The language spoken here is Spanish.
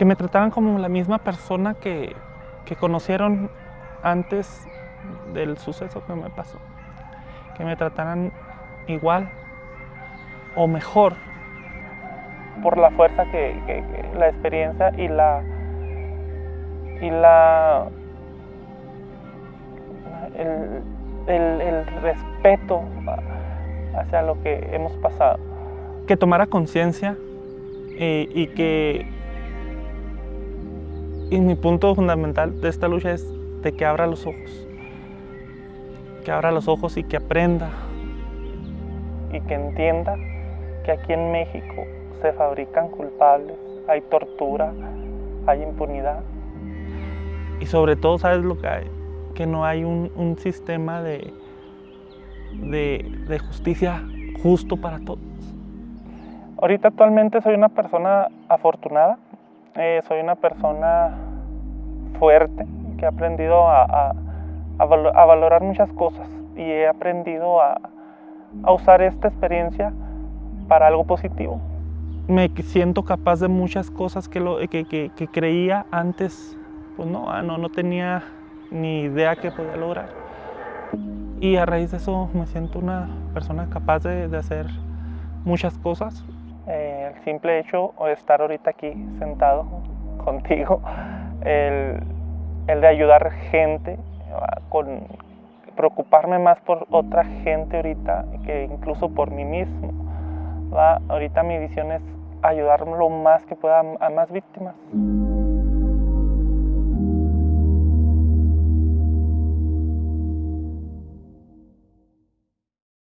que me trataran como la misma persona que, que conocieron antes del suceso que me pasó. Que me trataran igual o mejor por la fuerza que, la experiencia y la y la el, el- respeto hacia lo que hemos pasado que tomara conciencia eh, y que y mi punto fundamental de esta lucha es de que abra los ojos que abra los ojos y que aprenda y que entienda que aquí en México se fabrican culpables, hay tortura, hay impunidad. Y sobre todo, ¿sabes lo que hay? Que no hay un, un sistema de, de, de justicia justo para todos. Ahorita actualmente soy una persona afortunada, eh, soy una persona fuerte, que ha aprendido a, a- a valo- a valorar muchas cosas y he aprendido a, a usar esta experiencia para algo positivo. Me siento capaz de muchas cosas que, lo, que, que- que creía antes, pues no, ah, no, no tenía ni idea que podía lograr. Y a raíz de eso me siento una persona capaz de, de hacer muchas cosas. Eh, el simple hecho de estar ahorita aquí sentado contigo, el, el de ayudar gente, ah, con preocuparme más por otra gente ahorita que incluso por mí mismo. Ahorita mi visión es ayudar lo más que pueda a más víctimas.